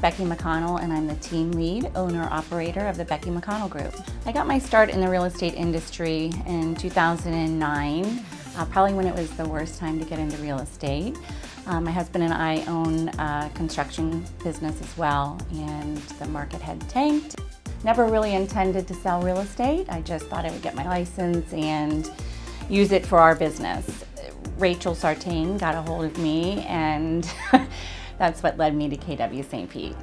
Becky McConnell and I'm the team lead, owner-operator of the Becky McConnell Group. I got my start in the real estate industry in 2009, uh, probably when it was the worst time to get into real estate. Um, my husband and I own a construction business as well and the market had tanked. Never really intended to sell real estate. I just thought I would get my license and use it for our business. Rachel Sartain got a hold of me and that's what led me to KW St. Pete.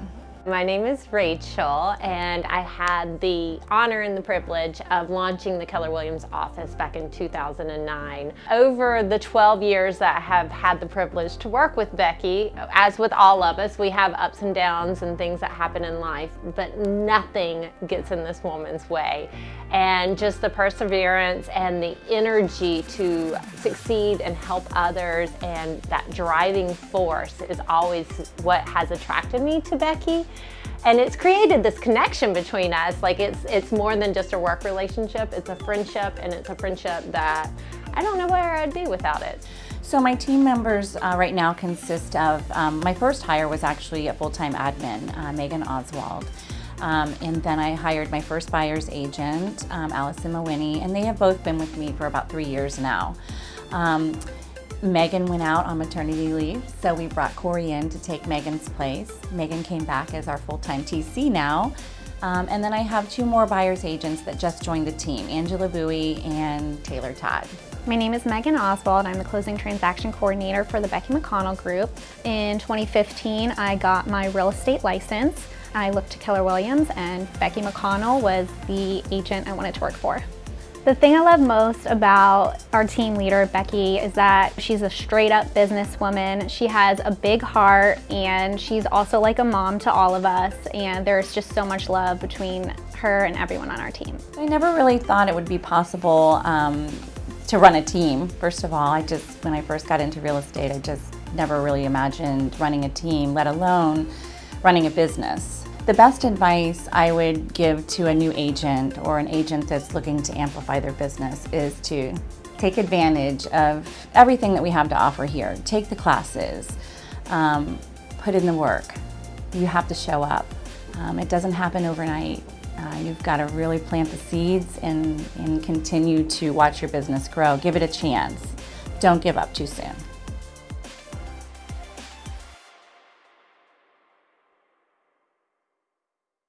My name is Rachel and I had the honor and the privilege of launching the Keller Williams office back in 2009. Over the 12 years that I have had the privilege to work with Becky, as with all of us, we have ups and downs and things that happen in life, but nothing gets in this woman's way. And just the perseverance and the energy to succeed and help others and that driving force is always what has attracted me to Becky. And it's created this connection between us. Like it's, it's more than just a work relationship, it's a friendship and it's a friendship that I don't know where I'd be without it. So my team members uh, right now consist of, um, my first hire was actually a full-time admin, uh, Megan Oswald. Um, and then I hired my first buyer's agent, um, Allison Mawiney, and they have both been with me for about three years now. Um, Megan went out on maternity leave, so we brought Corey in to take Megan's place. Megan came back as our full-time TC now. Um, and then I have two more buyer's agents that just joined the team, Angela Bowie and Taylor Todd. My name is Megan Oswald. I'm the closing transaction coordinator for the Becky McConnell Group. In 2015, I got my real estate license. I looked to Keller Williams and Becky McConnell was the agent I wanted to work for. The thing I love most about our team leader, Becky, is that she's a straight up businesswoman. She has a big heart and she's also like a mom to all of us and there's just so much love between her and everyone on our team. I never really thought it would be possible um, to run a team. First of all, I just, when I first got into real estate, I just never really imagined running a team, let alone running a business. The best advice I would give to a new agent or an agent that's looking to amplify their business is to take advantage of everything that we have to offer here. Take the classes, um, put in the work. You have to show up. Um, it doesn't happen overnight. Uh, you've got to really plant the seeds and, and continue to watch your business grow. Give it a chance. Don't give up too soon.